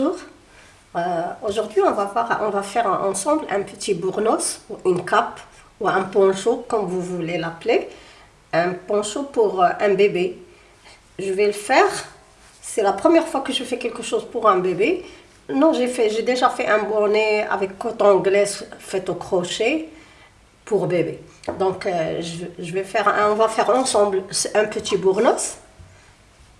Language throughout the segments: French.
Euh, Aujourd'hui, on, va faire ensemble un petit bournos, ou une cape, ou un poncho, comme vous voulez l'appeler. Un poncho pour euh, un bébé. Je vais le faire. C'est la première fois que je fais quelque chose pour un bébé. Non, j'ai déjà fait un bonnet avec coton glace fait au crochet pour bébé. Donc, euh, je, vais faire, on va faire ensemble un petit bournos.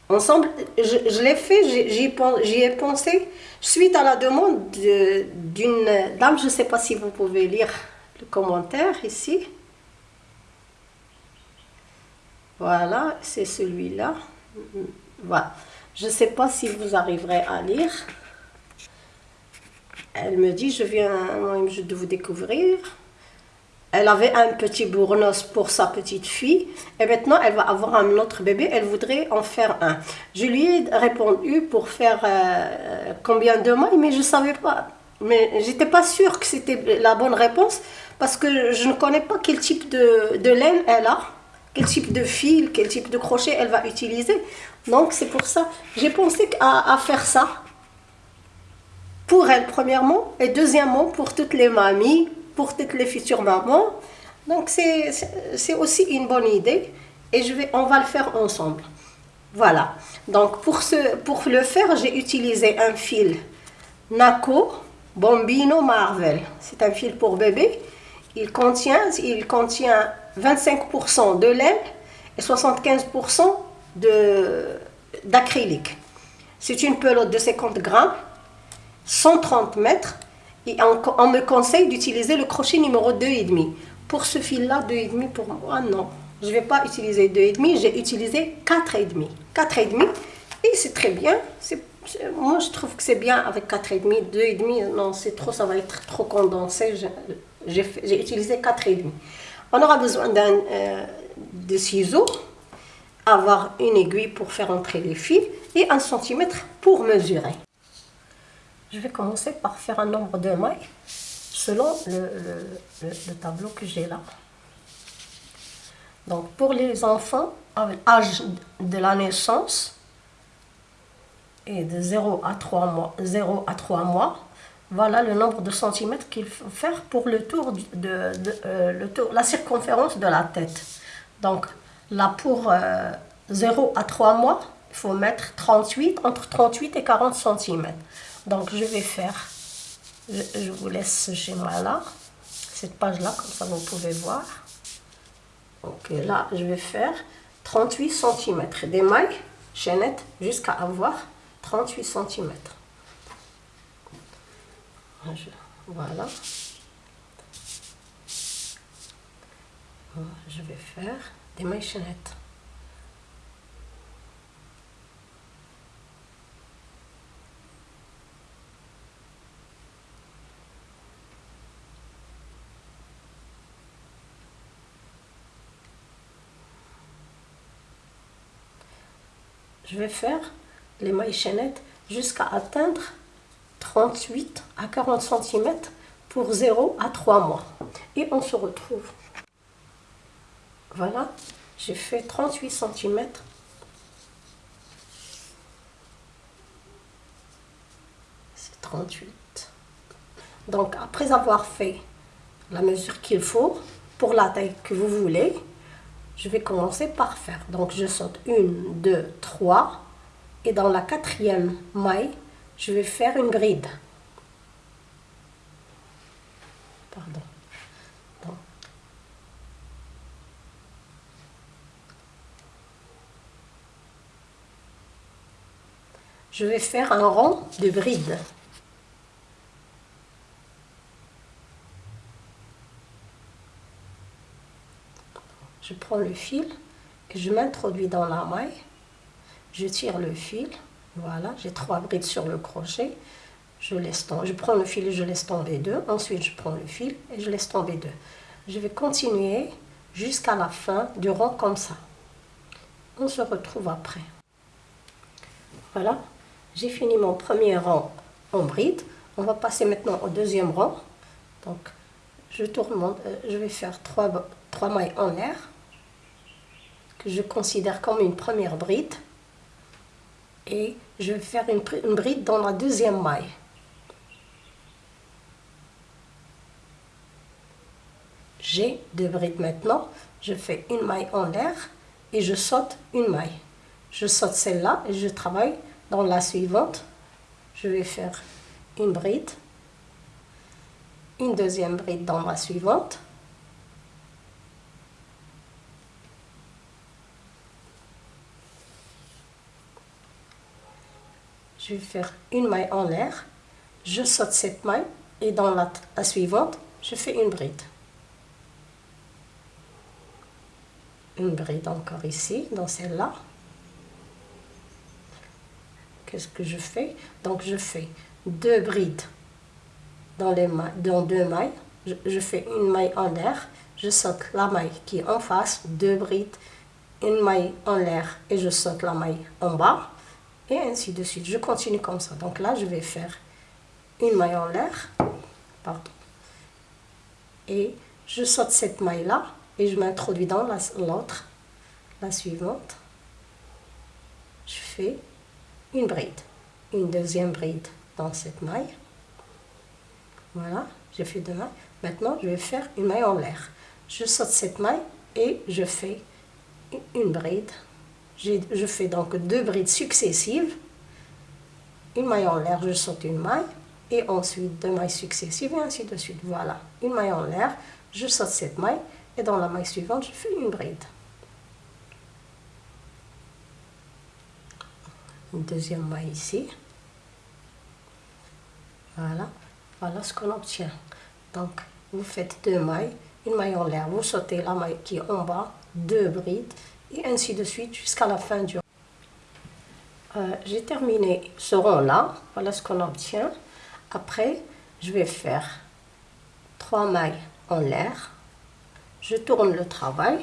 Ensemble, je, l'ai fait, j'y- ai pensé suite à la demande de- d'une dame, je ne sais pas si vous pouvez lire le commentaire ici. Voilà, c'est celui-là. Voilà. Je ne sais pas si vous arriverez à lire. Elle me dit, je viens de vous découvrir. Elle avait un petit bournos pour sa petite fille et maintenant elle va avoir un autre bébé, elle voudrait en faire un. Je lui ai répondu pour faire euh, combien de mailles, mais je ne savais pas. Mais j'étais pas sûre que c'était la bonne réponse parce que je ne connais pas quel type de, de laine elle a, quel type de fil, quel type de crochet elle va utiliser. Donc c'est pour ça, j'ai pensé à, à faire ça pour elle premièrement et deuxièmement pour toutes les mamies, pour toutes les futures mamans. Donc c'est aussi une bonne idée et je vais, on va le faire ensemble. Voilà. Donc pour, ce, pour le faire, j'ai utilisé un fil Naco Bombino Marvel. C'est un fil pour bébé. Il contient, il contient 25% de laine et 75% de- d'acrylique. C'est une pelote de 50 grammes 130 mètres et on, me conseille d'utiliser le crochet numéro 2,5. Pour ce fil-là, 2,5 pour moi, non. Je ne vais pas utiliser 2,5, j'ai utilisé 4,5. 4,5 et c'est très bien. Moi, je trouve que c'est bien avec 4,5. 2,5, non, c'est trop, ça va être trop condensé. J'ai utilisé 4,5. On aura besoin d'un euh, de ciseaux, avoir une aiguille pour faire entrer les fils et un centimètre pour mesurer. Je vais commencer par faire un nombre de mailles selon le, le- le- le tableau que j'ai là. Donc pour les enfants avec âge de la naissance et de 0 à 3 mois, 0 à 3 mois, voilà le nombre de centimètres qu'il faut faire pour le tour de, euh, le tour, la circonférence de la tête. Donc là pour euh, 0 à 3 mois, il faut mettre 38, entre 38 et 40 centimètres. Donc je vais faire, je, je vous laisse ce schéma-là, cette page-là, comme ça vous pouvez voir. Ok, là je vais faire 38 cm des mailles chaînettes jusqu'à avoir 38 cm. Voilà. Je vais faire des mailles chaînettes. Je vais faire les mailles chaînettes jusqu'à atteindre 38 à 40 cm pour 0 à 3 mois. Et on se retrouve. Voilà, j'ai fait 38 cm. C'est 38. Donc après avoir fait la mesure qu'il faut pour la taille que vous voulez, je vais commencer par faire. Donc je saute une, deux, trois. Et dans la quatrième maille, je vais faire une bride. Pardon. Je vais faire un rond de bride. Je prends le fil et je m'introduis dans la maille. Je tire le fil. Voilà, j'ai trois brides sur le crochet. Je prends le fil et je laisse tomber deux. Ensuite, je prends le fil et je laisse tomber deux. Je vais continuer jusqu'à la fin du rond comme ça. On se retrouve après. Voilà, j'ai fini mon premier rang en bride. On va passer maintenant au deuxième rang. Donc, je tourne mon, euh, je vais faire trois, trois mailles en l'air je considère comme une première bride. et je vais faire une, bride dans la deuxième maille. J'ai deux brides maintenant, je fais une maille en l'air et je saute une maille. Je saute celle-là et je travaille dans la suivante. Je vais faire une bride, une deuxième bride dans la suivante. Je vais faire une maille en l'air, je saute cette maille et dans la, suivante, je fais une bride. Une bride encore ici, dans celle-là. Qu'est-ce que je fais? Donc je fais deux brides dans, les dans deux mailles. Je, fais une maille en l'air, je saute la maille qui est en face, deux brides, une maille en l'air et je saute la maille en bas et ainsi de suite. Je continue comme ça. Donc là, je vais faire une maille en l'air, pardon, et je saute cette maille là et je m'introduis dans l'autre, la, la suivante. Je fais une bride, une deuxième bride dans cette maille. Voilà, j'ai fait deux mailles. Maintenant, je vais faire une maille en l'air. Je saute cette maille et je fais une bride. Je fais donc deux brides successives. Une maille en l'air, je saute une maille. Et ensuite deux mailles successives et ainsi de suite. Voilà, une maille en l'air, je saute cette maille. Et dans la maille suivante, je fais une bride. Une deuxième maille ici. Voilà, voilà ce qu'on obtient. Donc, vous faites deux mailles, une maille en l'air, vous sautez la maille qui est en bas, deux brides, et ainsi de suite jusqu'à la fin du euh, J'ai terminé ce rond-là, voilà ce qu'on obtient. Après, je vais faire trois mailles en l'air, je tourne le travail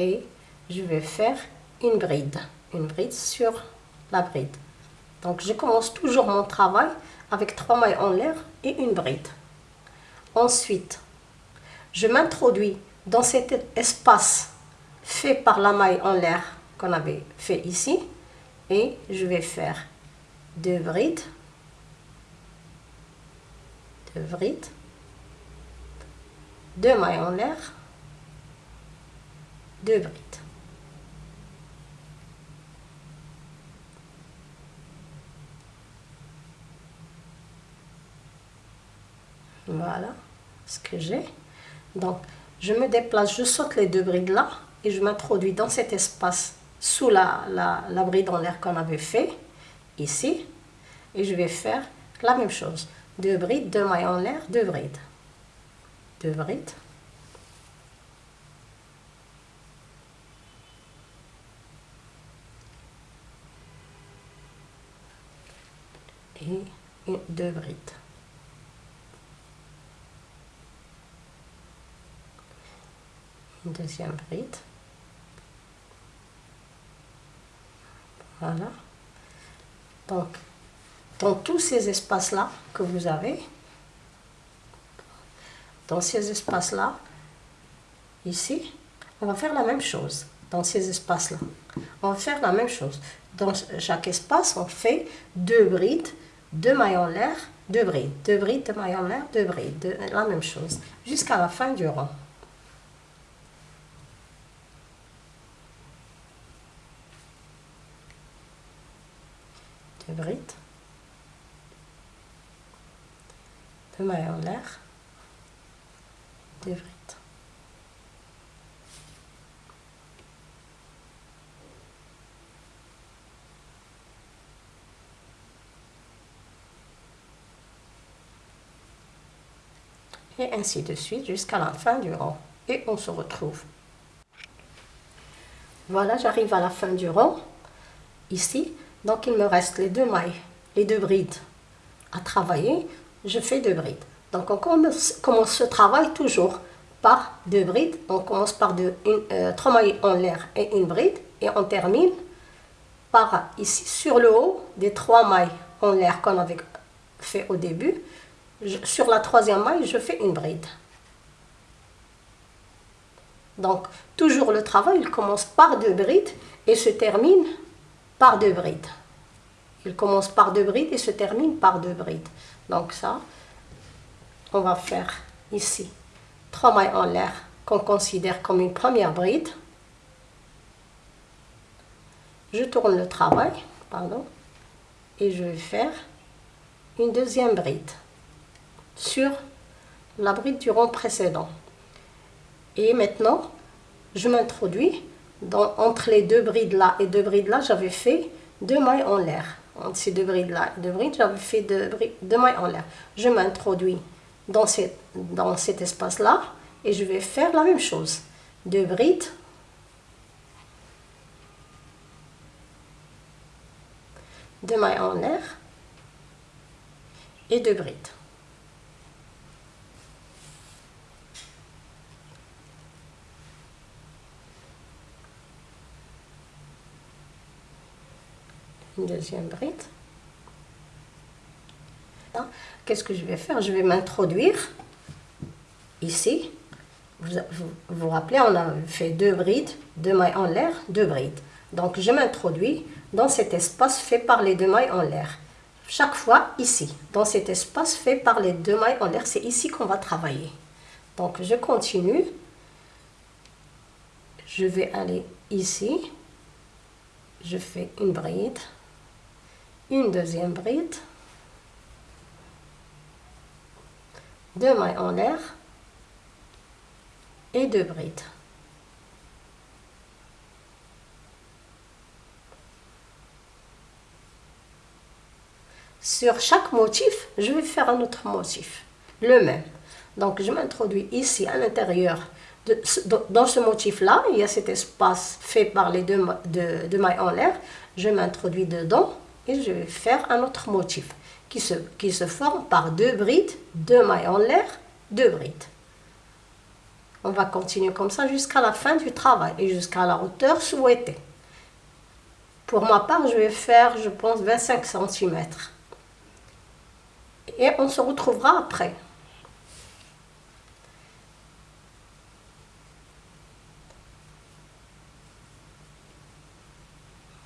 et je vais faire une bride, une bride sur la bride. Donc je commence toujours mon travail avec trois mailles en l'air et une bride. Ensuite, je m'introduis dans cet espace fait par la maille en l'air qu'on avait fait ici et je vais faire deux brides, deux brides, deux mailles en l'air, deux brides. Voilà ce que j'ai. Donc, je me déplace, je saute les deux brides là et je m'introduis dans cet espace sous la, la, bride en l'air qu'on avait fait, ici. Et je vais faire la même chose. Deux brides, deux mailles en l'air, deux brides. Deux brides. Et deux brides. Deuxième bride. Voilà. Donc, dans tous ces espaces-là que vous avez, dans ces espaces-là, ici, on va faire la même chose. Dans ces espaces-là, on va faire la même chose. Dans chaque espace, on fait deux brides, deux mailles en l'air, deux brides, deux brides, deux mailles en l'air, deux brides, la même chose, jusqu'à la fin du rang. Mailles en l'air, deux brides. Et ainsi de suite jusqu'à la fin du rang. Et on se retrouve. Voilà, j'arrive à la fin du rang. Ici, donc il me reste les deux mailles, les deux brides à travailler. Je fais deux brides. Donc on commence, ce travail toujours par deux brides. On commence par deux, euh, trois mailles en l'air et une bride. Et on termine par ici sur le haut des trois mailles en l'air qu'on avait fait au début. sur la troisième maille, je fais une bride. Donc toujours le travail, il commence par deux brides et se termine par deux brides. Il commence par deux brides et se termine par deux brides. Donc ça, on va faire ici trois mailles en l'air qu'on considère comme une première bride. Je tourne le travail, pardon, et je vais faire une deuxième bride sur la bride du rond précédent. Et maintenant, je m'introduis entre les deux brides là et deux brides là, j'avais fait deux mailles en l'air. Entre ces deux brides là et deux brides, j'avais fait deux, deux mailles en l'air. Je m'introduis dans, dans cet espace là et je vais faire la même chose. Deux brides. Deux mailles en l'air et deux brides. Deuxième bride. Qu'est-ce que je vais faire? Je vais m'introduire ici. Vous, vous rappelez, on a fait deux brides, deux mailles en l'air, deux brides. Donc je m'introduis dans cet espace fait par les deux mailles en l'air. Chaque fois ici, dans cet espace fait par les deux mailles en l'air, c'est ici qu'on va travailler. Donc je continue. Je vais aller ici. Je fais une bride, une deuxième bride, deux mailles en l'air et deux brides. Sur chaque motif, je vais faire un autre motif, le même. Donc je m'introduis ici à l'intérieur, dans ce motif-là, il y a cet espace fait par les deux, deux mailles en l'air. Je m'introduis dedans je vais faire un autre motif qui se, qui se forme par deux brides, deux mailles en l'air, deux brides. On va continuer comme ça jusqu'à la fin du travail et jusqu'à la hauteur souhaitée. Pour ma part, je vais faire, je pense, 25 cm. Et on se retrouvera après.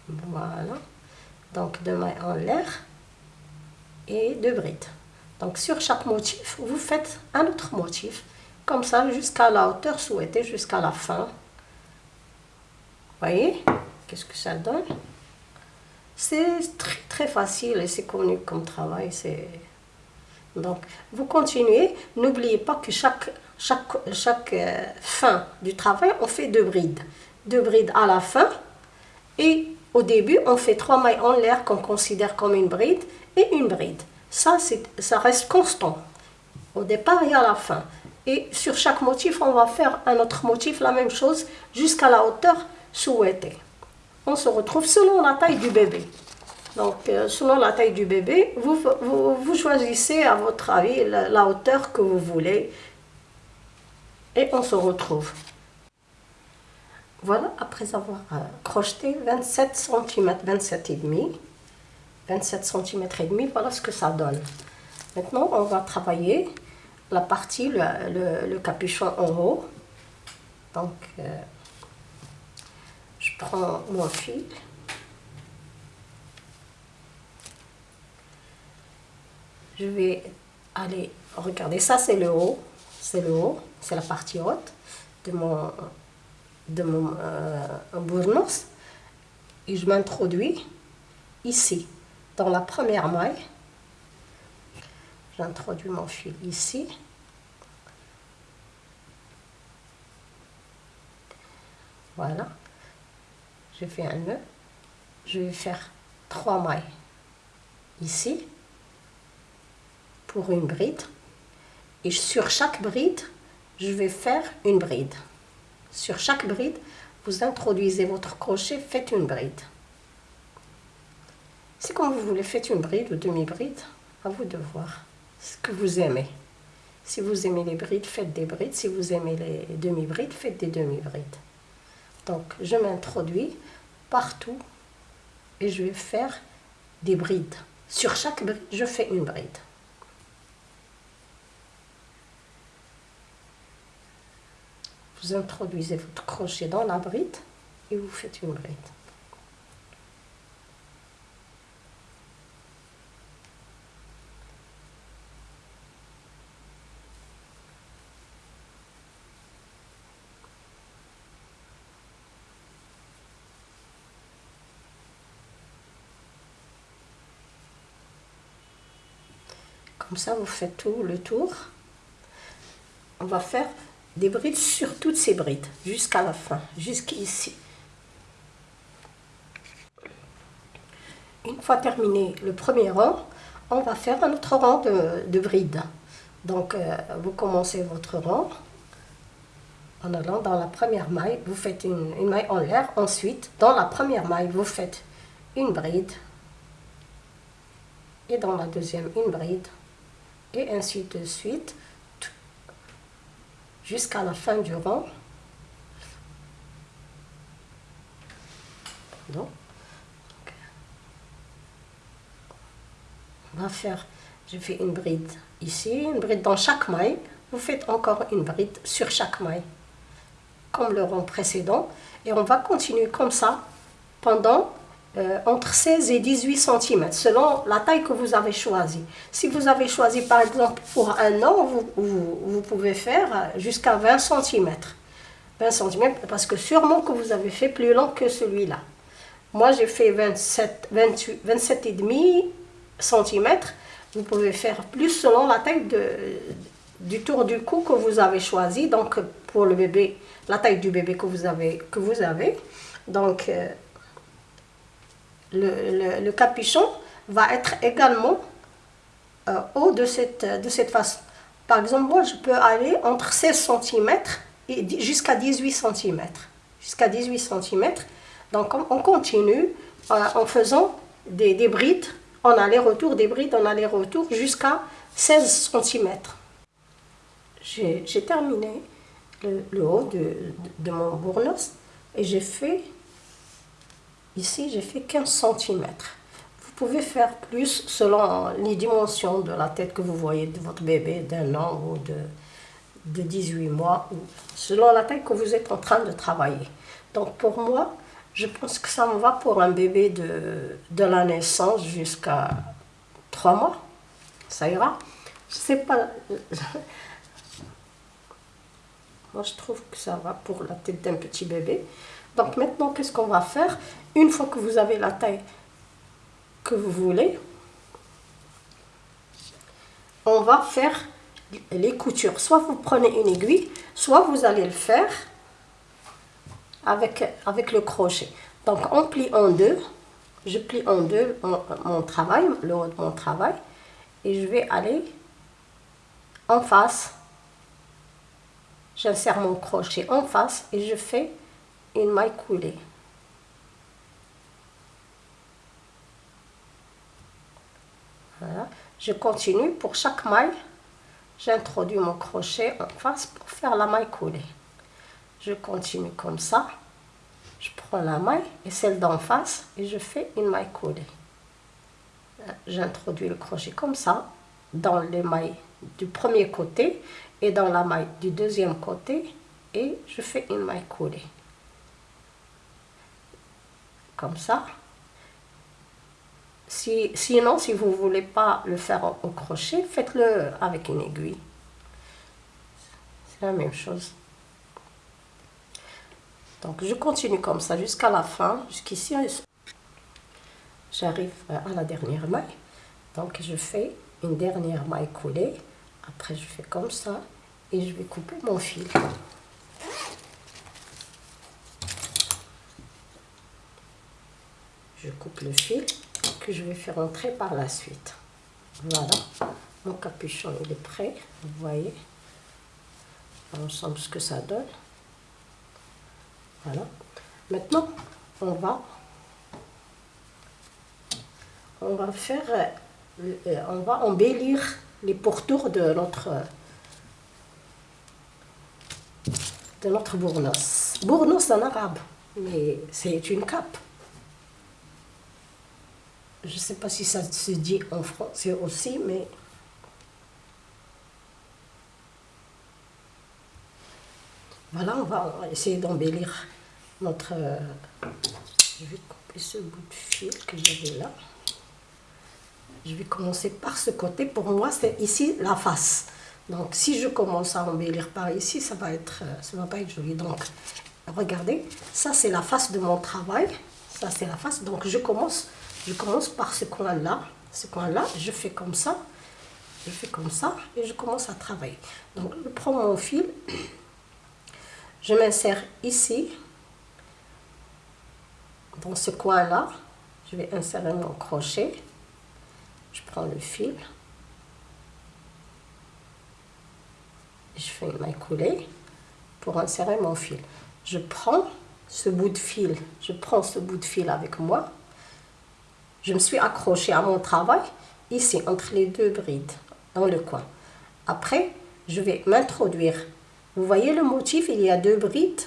Voilà. Donc, deux mailles en l'air et deux brides. Donc sur chaque motif, vous faites un autre motif, comme ça jusqu'à la hauteur souhaitée, jusqu'à la fin. Voyez Qu'est-ce que ça donne? C'est très très facile et c'est connu comme travail. Donc vous continuez, n'oubliez pas que chaque, chaque, chaque euh, fin du travail, on fait deux brides. Deux brides à la fin et au début, on fait trois mailles en l'air qu'on considère comme une bride et une bride. Ça, ça reste constant. Au départ et à la fin. Et sur chaque motif, on va faire un autre motif, la même chose, jusqu'à la hauteur souhaitée. On se retrouve selon la taille du bébé. Donc, euh, selon la taille du bébé, vous, vous, choisissez à votre avis la, hauteur que vous voulez. Et on se retrouve. Voilà, après avoir euh, crocheté 27 cm, 27 et demi, 27 cm et demi, voilà ce que ça donne. Maintenant, on va travailler la partie, le, capuchon en haut. Donc, euh, je prends mon fil. Je vais aller, regarder, ça c'est le haut, c'est le haut, c'est la partie haute de mon, de mon euh. Et je m'introduis ici dans la première maille, j'introduis mon fil ici. Voilà. Je fais un nœud. Je vais faire trois mailles ici pour une bride. Et sur chaque bride, je vais faire une bride. Sur chaque bride, vous introduisez votre crochet, faites une bride. C'est comme vous voulez, faites une bride ou demi-bride, à vous de voir ce que vous aimez. Si vous aimez les brides, faites des brides. Si vous aimez les demi-brides, faites des demi-brides. Donc, je m'introduis partout et je vais faire des brides. Sur chaque bride, je fais une bride. vous introduisez votre crochet dans la bride et vous faites une bride. Comme ça, vous faites tout le tour. On va faire des brides sur toutes ces brides, jusqu'à la fin, jusqu'ici. Une fois terminé le premier rang, on va faire un autre rang de, brides. Donc, euh, vous commencez votre rang en allant dans la première maille, vous faites une, une maille en l'air. Ensuite, dans la première maille, vous faites une bride. Et dans la deuxième, une bride. Et ainsi de suite, jusqu'à la fin du rang. Donc, on va faire, je fais une bride ici, une bride dans chaque maille. Vous faites encore une bride sur chaque maille comme le rang précédent. Et on va continuer comme ça pendant euh, entre 16 et 18 cm, selon la taille que vous avez choisie. Si vous avez choisi par exemple pour un an, vous, pouvez faire jusqu'à 20 cm. 20 cm parce que sûrement que vous avez fait plus long que celui-là. Moi j'ai fait 27, 28, 27 et demi cm. Vous pouvez faire plus selon la taille de, du tour du cou que vous avez choisi. Donc pour le bébé, la taille du bébé que vous avez. Que vous avez. Donc, euh, le, capuchon va être également euh, haut de cette, de cette façon. Par exemple, moi, je peux aller entre 16 cm et jusqu'à 18 cm. Jusqu'à 18 cm. Donc, on, continue euh, en faisant des, des brides, en aller-retour, des brides en aller-retour jusqu'à 16 cm. J'ai terminé le, haut de, mon bournos et j'ai fait, ici j'ai fait 15 cm. Vous pouvez faire plus selon les dimensions de la tête que vous voyez de votre bébé d'un an ou de, de 18 mois, ou selon la taille que vous êtes en train de travailler. Donc pour moi, je pense que ça me va pour un bébé de, de la naissance jusqu'à 3 mois. Ça ira. Pas. Moi, je trouve que ça va pour la tête d'un petit bébé. Donc maintenant, qu'est-ce qu'on va faire Une fois que vous avez la taille que vous voulez, on va faire les coutures. Soit vous prenez une aiguille, soit vous allez le faire avec, avec le crochet. Donc on plie en deux. Je plie en deux mon, mon travail, le haut de mon travail. Et je vais aller en face J'insère mon crochet en face et je fais une maille coulée. Voilà. Je continue pour chaque maille. J'introduis mon crochet en face pour faire la maille coulée. Je continue comme ça. Je prends la maille et celle d'en face et je fais une maille coulée. J'introduis le crochet comme ça dans les mailles du premier côté et dans la maille du deuxième côté et je fais une maille coulée comme ça. Si, sinon si vous voulez pas le faire au, crochet faites-le avec une aiguille. C'est la même chose. Donc je continue comme ça jusqu'à la fin jusqu'ici. J'arrive à la dernière maille. Donc je fais une dernière maille coulée. Après je fais comme ça et je vais couper mon fil. Je coupe le fil que je vais faire entrer par la suite. Voilà, mon capuchon il est prêt, vous voyez ensemble ce que ça donne. Voilà. Maintenant, on va on va faire euh, on va embellir les pourtours de notre de notre bournos. Bournos en arabe, mais c'est une cape. Je ne sais pas si ça se dit en français aussi, mais... Voilà, on va essayer d'embellir notre... Euh, je vais couper ce bout de fil que j'avais là. Je vais commencer par ce côté. Pour moi, c'est ici la face. Donc, si je commence à embellir par ici, ça va être, euh, ça va pas être joli. Donc, regardez, ça c'est la face de mon travail. Ça c'est la face. Donc, je commence, je commence par ce coin-là. Ce coin-là, je fais comme ça. je fais comme ça et je commence à travailler. Donc, je prends mon fil, je m'insère ici, dans ce coin-là, je vais insérer mon crochet, je prends le fil, je fais une maille coulée pour insérer mon fil. Je prends ce bout de fil, je prends ce bout de fil avec moi, je me suis accrochée à mon travail, ici, entre les deux brides, dans le coin. Après, je vais m'introduire. Vous voyez le motif, il y a deux brides,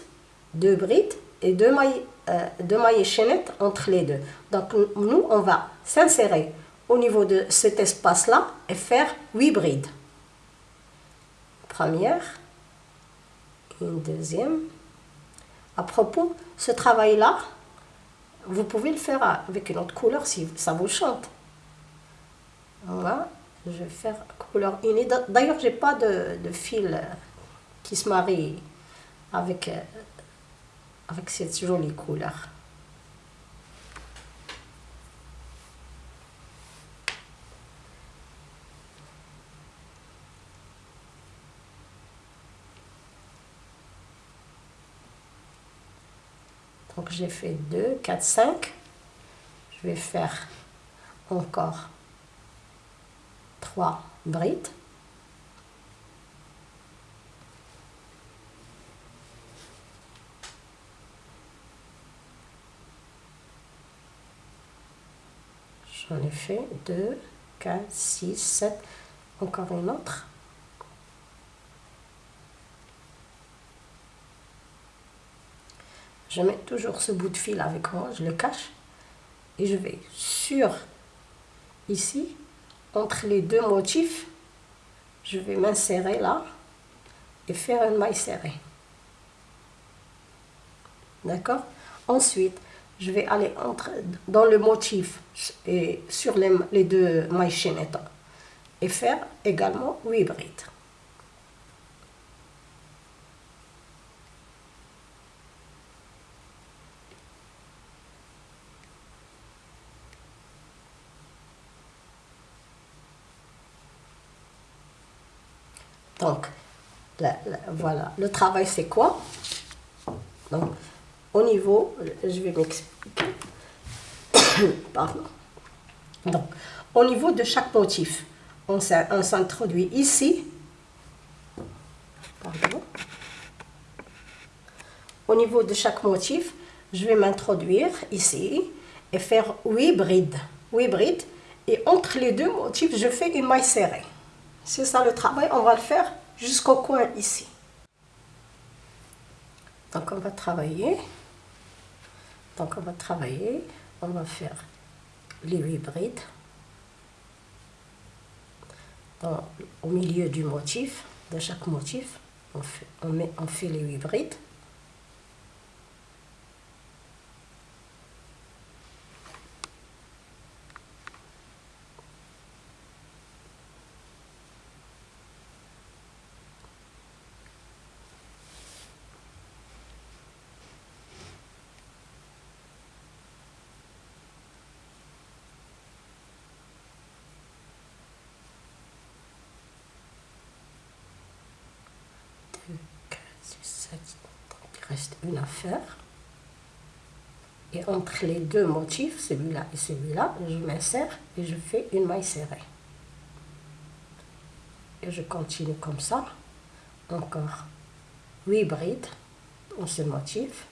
deux brides et deux mailles, euh, deux mailles chaînettes entre les deux. Donc, nous, on va s'insérer au niveau de cet espace-là et faire huit brides. Première, une deuxième. À propos, ce travail-là, vous pouvez le faire avec une autre couleur si ça vous chante. Voilà, je vais faire couleur unie. D'ailleurs, j'ai pas de, fil qui se marie avec, euh, avec cette jolie couleur. J'ai fait 2, 4, 5. Je vais faire encore 3 brides. J'en ai fait 2, 4, 6, 7, encore une autre. Je mets toujours ce bout de fil avec moi, je le cache. Et je vais sur, ici, entre les deux motifs, je vais m'insérer là et faire une maille serrée. D'accord? Ensuite, je vais aller entre, dans le motif et sur les, les deux mailles chaînettes et faire également 8 brides. Donc, voilà, le travail c'est quoi? Donc, au niveau, je vais m'expliquer. Pardon. Donc, au niveau de chaque motif, on s'introduit ici. Pardon. Au niveau de chaque motif, je vais m'introduire ici et faire 8 brides. 8 brides. Et entre les deux motifs, je fais une maille serrée. C'est ça le travail, on va le faire jusqu'au coin ici. Donc on va travailler. Donc on va travailler, on va faire les huit brides au milieu du motif, de chaque motif, on fait, met, on fait les huit brides. 7. il reste une affaire. Et entre les deux motifs, celui-là et celui-là, je m'insère et je fais une maille serrée. Et je continue comme ça. Encore 8 brides dans ce motif.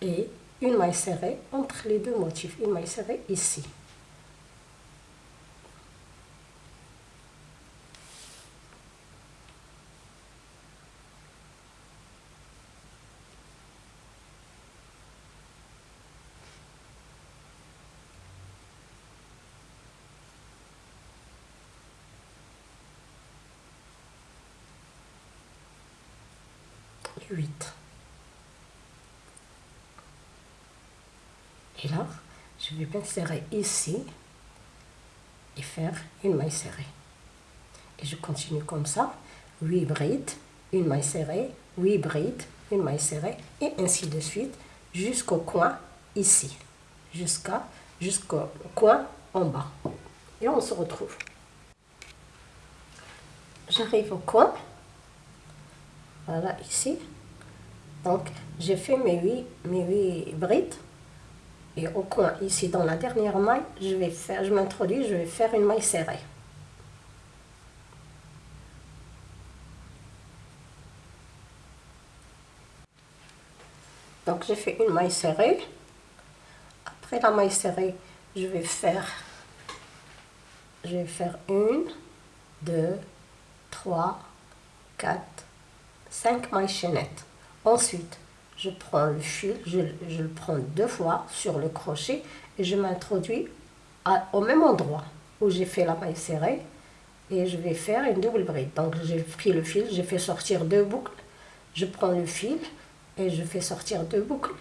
Et une maille serrée entre les deux motifs. Une maille serrée ici. 8. Et là, je vais m'insérer ici et faire une maille serrée. Et je continue comme ça, 8 brides, une maille serrée, 8 brides, une maille serrée, et ainsi de suite, jusqu'au coin ici, jusqu'à jusqu'au coin en bas. Et on se retrouve. j'arrive au coin. Voilà, ici. Donc, j'ai fait mes 8, mes 8 brides. Et au coin, ici, dans la dernière maille, je vais faire, je m'introduis, je vais faire une maille serrée. Donc, j'ai fait une maille serrée. Après la maille serrée, je vais faire, je vais faire une, deux, trois, quatre, cinq mailles chaînettes. Ensuite, je prends le fil, je, le prends deux fois sur le crochet et je m'introduis au même endroit où j'ai fait la maille serrée et je vais faire une double bride. Donc j'ai pris le fil, j'ai fait sortir deux boucles, je prends le fil et je fais sortir deux boucles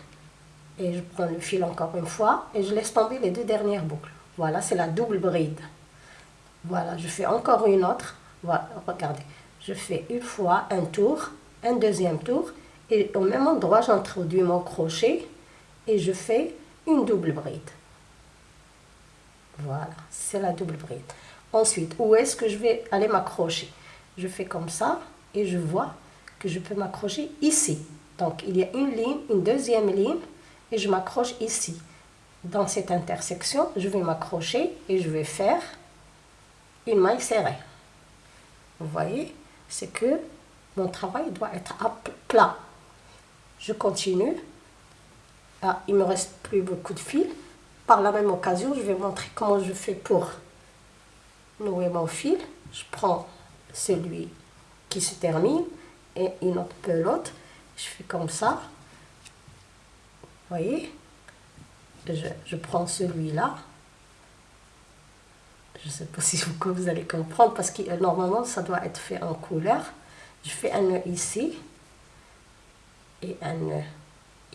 et je prends le fil encore une fois et je laisse tomber les deux dernières boucles. Voilà, c'est la double bride. Voilà, je fais encore une autre. Voilà, regardez. Je fais une fois un tour, un deuxième tour et au même endroit, j'introduis mon crochet et je fais une double bride. Voilà, c'est la double bride. Ensuite, où est-ce que je vais aller m'accrocher? Je fais comme ça et je vois que je peux m'accrocher ici. Donc, il y a une ligne, une deuxième ligne et je m'accroche ici. Dans cette intersection, je vais m'accrocher et je vais faire une maille serrée. Vous voyez, c'est que mon travail doit être à plat. Je continue. Ah, il me reste plus beaucoup de fil. Par la même occasion, je vais montrer comment je fais pour nouer mon fil. Je prends celui qui se termine et une autre pelote. Je fais comme ça. Vous voyez? Je, prends celui-là. Je ne sais pas si vous, vous allez comprendre parce que normalement ça doit être fait en couleur. Je fais un nœud ici et un nœud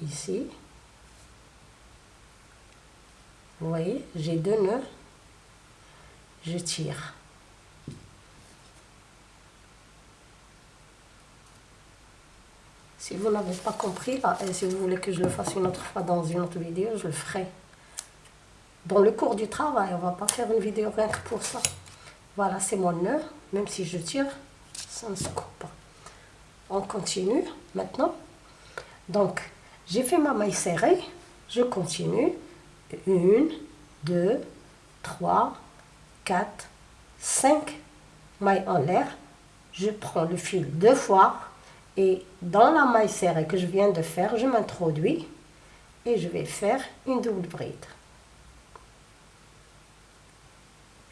ici. Vous voyez, j'ai deux nœuds. Je tire. Si vous n'avez pas compris, si vous voulez que je le fasse une autre fois dans une autre vidéo, je le ferai. Dans le cours du travail, on va pas faire une vidéo rien que pour ça. Voilà, c'est mon nœud. Même si je tire, ça ne se coupe pas. On continue maintenant. Donc, j'ai fait ma maille serrée. Je continue. Une, deux, trois, quatre, cinq mailles en l'air. Je prends le fil deux fois et dans la maille serrée que je viens de faire, je m'introduis et je vais faire une double bride.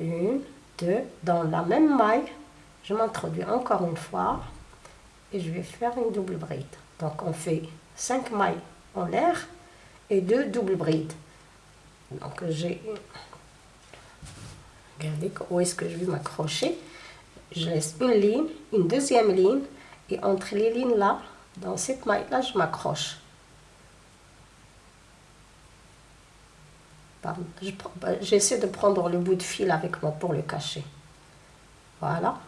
Une, deux, dans la même maille, je m'introduis encore une fois je vais faire une double bride. Donc on fait 5 mailles en l'air et deux doubles brides. Donc j'ai regardez où est-ce que je vais m'accrocher. Je laisse une ligne, une deuxième ligne et entre les lignes là, dans cette maille là, je m'accroche. Bah, j'essaie de prendre le bout de fil avec moi pour le cacher. Voilà.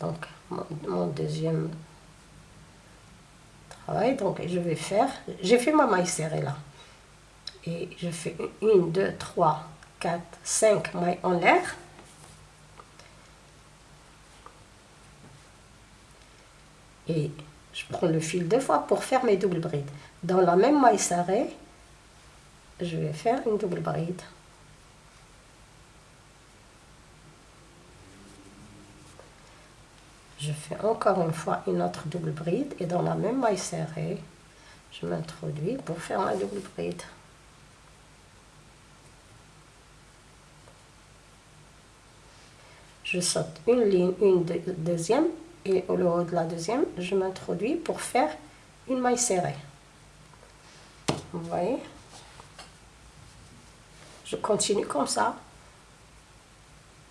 Donc mon deuxième donc je vais faire, j'ai fait ma maille serrée là. Et je fais une, deux, trois, quatre, cinq mailles en l'air. Et je prends le fil deux fois pour faire mes doubles brides. Dans la même maille serrée, je vais faire une double bride. Je fais encore une fois une autre double bride et dans la même maille serrée, je m'introduis pour faire ma double bride. Je saute une ligne, une deuxième et au haut de la deuxième, je m'introduis pour faire une maille serrée. Vous voyez? Je continue comme ça.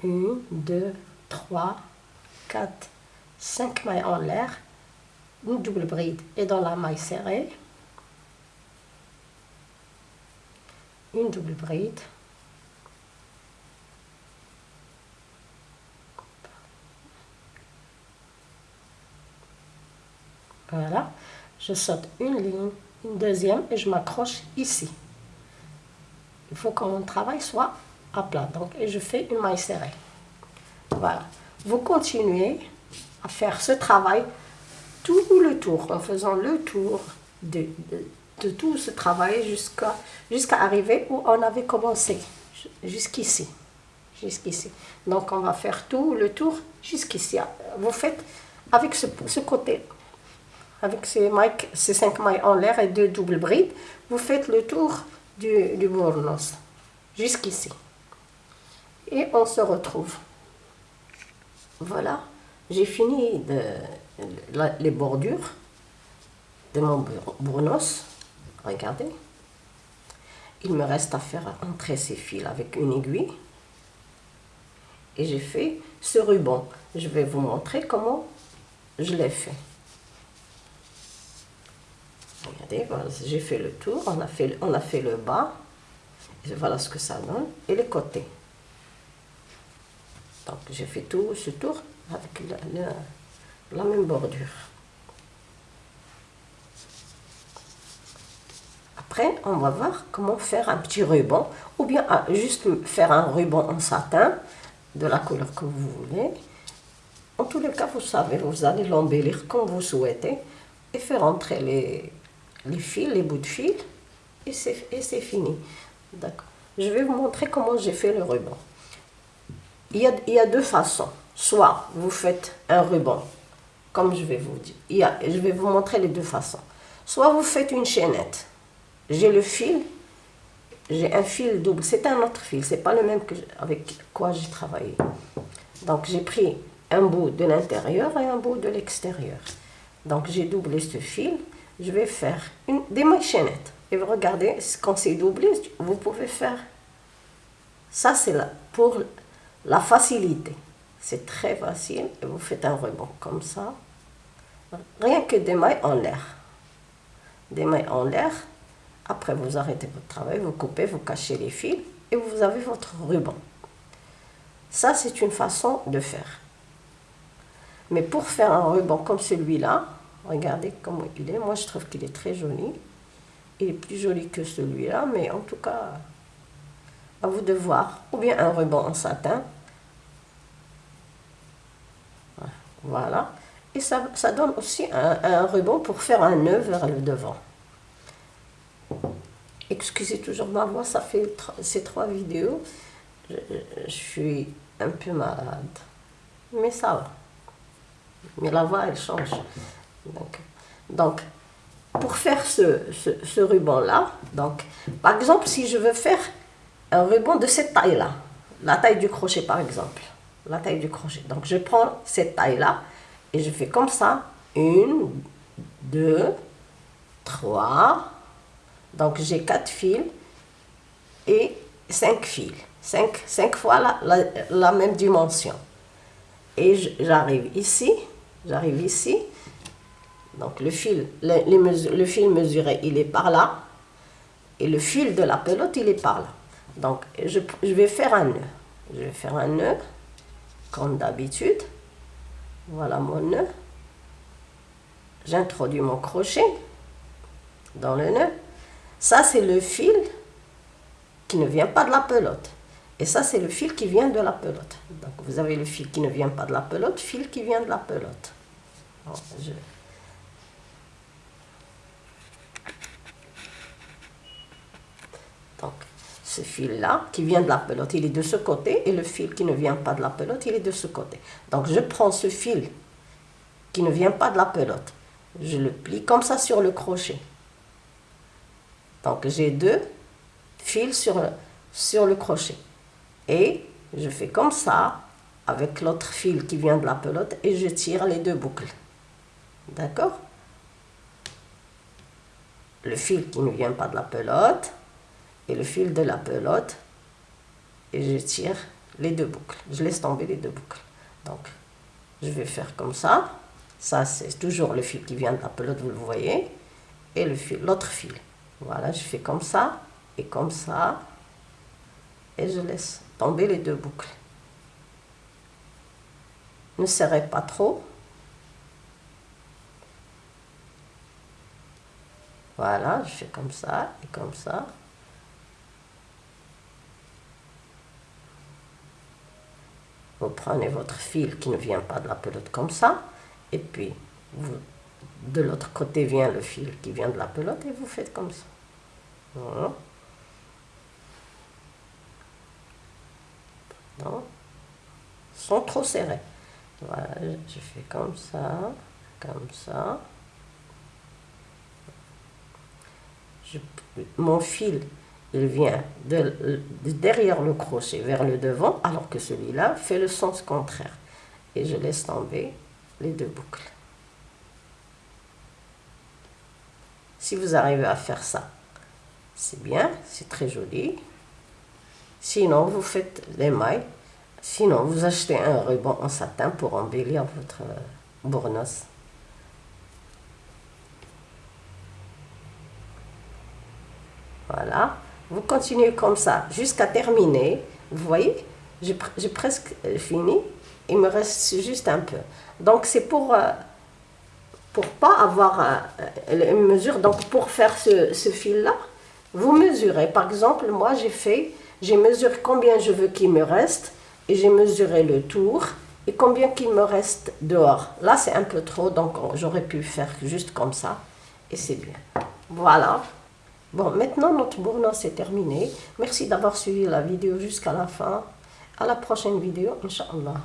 Une, deux, trois, quatre, 5 mailles en l'air, une double bride et dans la maille serrée, une double bride, voilà, je saute une ligne, une deuxième et je m'accroche ici. Il faut que mon travail soit à plat, donc et je fais une maille serrée. Voilà, vous continuez à faire ce travail tout le tour, en faisant le tour de, de, tout ce travail jusqu'à jusqu'à arriver où on avait commencé, jusqu'ici. Jusqu'ici. Donc on va faire tout le tour jusqu'ici. Vous faites avec ce, ce côté, avec ces, mailles, ces cinq mailles en l'air et deux doubles brides, vous faites le tour du, du bournos jusqu'ici. Et on se retrouve. Voilà, j'ai fini les bordures de mon bournos. Regardez. Il me reste à faire entrer ces fils avec une aiguille. Et j'ai fait ce ruban. Je vais vous montrer comment je l'ai fait. Regardez, j'ai fait le tour, on a fait, on a fait le bas. Et voilà ce que ça donne. Et les côtés. Donc j'ai fait tout ce tour avec la, même bordure. Après, on va voir comment faire un petit ruban, ou bien ah, juste faire un ruban en satin, de la couleur que vous voulez. En tous les cas, vous savez, vous allez l'embellir comme vous souhaitez, et faire entrer les, les fils, les bouts de fil, et c'est fini. D'accord. Je vais vous montrer comment j'ai fait le ruban. Il y, a, il y a deux façons. Soit vous faites un ruban, comme je vais vous dire. Il y a, je vais vous montrer les deux façons. Soit vous faites une chaînette. J'ai le fil, j'ai un fil double. C'est un autre fil, c'est pas le même que avec quoi j'ai travaillé. Donc j'ai pris un bout de l'intérieur et un bout de l'extérieur. Donc j'ai doublé ce fil. Je vais faire une, des mailles chaînettes. Et regardez, quand c'est doublé, vous pouvez faire. Ça, c'est pour la facilité. C'est très facile. Et vous faites un ruban comme ça. Rien que des mailles en l'air. Des mailles en l'air. Après, vous arrêtez votre travail, vous coupez, vous cachez les fils et vous avez votre ruban. Ça, c'est une façon de faire. Mais pour faire un ruban comme celui-là, regardez comment il est. Moi, je trouve qu'il est très joli. Il est plus joli que celui-là, mais en tout cas, à vous de voir. Ou bien un ruban en satin. Voilà. Et ça, donne aussi un, ruban pour faire un nœud vers le devant. Excusez toujours ma voix, ça fait ces trois vidéos. Je, suis un peu malade. Mais ça va. Mais la voix, elle change. Donc, donc pour faire ce, ce, ruban-là, donc, par exemple, si je veux faire un ruban de cette taille-là, la taille du crochet par exemple, la taille du crochet. Donc je prends cette taille-là et je fais comme ça, une, deux, trois, donc j'ai quatre fils et cinq fils, cinq, cinq fois la, même dimension. Et j'arrive ici, j'arrive ici, donc le fil, le fil mesuré, il est par là. Et le fil de la pelote, il est par là. Donc je, je vais faire un nœud. Je vais faire un nœud, comme d'habitude. Voilà mon nœud. J'introduis mon crochet dans le nœud. Ça, c'est le fil qui ne vient pas de la pelote. Et ça, c'est le fil qui vient de la pelote. Donc, vous avez le fil qui ne vient pas de la pelote, fil qui vient de la pelote. Donc, ce fil-là, qui vient de la pelote, il est de ce côté, et le fil qui ne vient pas de la pelote, il est de ce côté. Donc, je prends ce fil qui ne vient pas de la pelote, je le plie comme ça sur le crochet. Donc, j'ai deux fils sur, sur le crochet. Et je fais comme ça, avec l'autre fil qui vient de la pelote, et je tire les deux boucles. D'accord? Le fil qui ne vient pas de la pelote, et le fil de la pelote et je tire les deux boucles. Je laisse tomber les deux boucles. Donc, je vais faire comme ça. Ça, c'est toujours le fil qui vient de la pelote, vous le voyez. Et le fil, l'autre fil. Voilà, je fais comme ça et comme ça. Et je laisse tomber les deux boucles. Ne serrez pas trop. Voilà, je fais comme ça et comme ça. Vous prenez votre fil qui ne vient pas de la pelote comme ça. et puis de l'autre côté vient le fil qui vient de la pelote et vous faites comme ça. Sans trop serré. Voilà, je fais comme ça, comme ça. mon fil, il vient de, derrière le crochet vers le devant, alors que celui-là fait le sens contraire. Et je laisse tomber les deux boucles. Si vous arrivez à faire ça, c'est bien, c'est très joli. Sinon, vous faites les mailles. Sinon, vous achetez un ruban en satin pour embellir votre bournoise. Voilà. Vous continuez comme ça jusqu'à terminer. Vous voyez, j'ai presque fini. Il me reste juste un peu. Donc, c'est pour... Euh, pour pas avoir euh, une mesure. Donc, pour faire ce, ce fil-là, vous mesurez. Par exemple, moi, j'ai fait... J'ai mesuré combien je veux qu'il me reste. Et j'ai mesuré le tour. Et combien qu'il me reste dehors. Là, c'est un peu trop. Donc, j'aurais pu faire juste comme ça. Et c'est bien. Voilà. Bon, maintenant notre bournois est terminé. Merci d'avoir suivi la vidéo jusqu'à la fin. À la prochaine vidéo, Inch'Allah.